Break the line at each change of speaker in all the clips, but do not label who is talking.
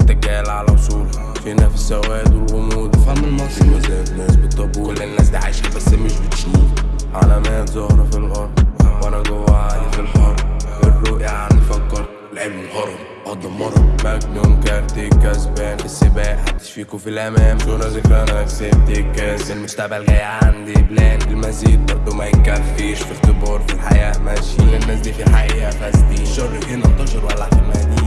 دجال على وصول فينا في السواد والغموض
فهم المصري
مزاج ناس بالطابور كل الناس دي عايشة بس مش بتشوف. علامات ظاهرة في الأرض. مجنون كارتي كسبان. في السباق محدش فيكو في الأمام. صورة ذكرى أنا كسبت الكاس. المستقبل جاي عندي بلان. المزيد برضه ما يكفيش. في اختبار في الحياة ماشيين الناس دي في الحقيقة فاسدين. الشر هنا انتشر ولع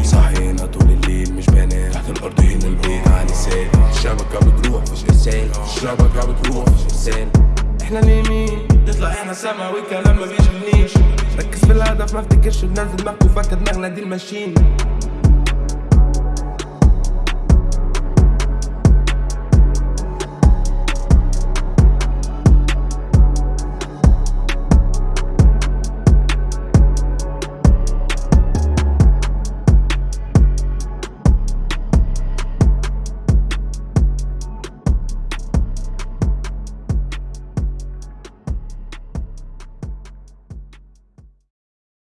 في صحينا طول الليل مش بنام. تحت الأرض هنا البيت علي سال الشبكة بتروح مفيش إرسال الشبكة بتروح مفيش إرسال إحنا اليمين نطلع إحنا سما والكلام ما بيشغلنيش ركز في الهدف ما افتكرش بننزل دماغك وفاكر دماغنا دي الماشين.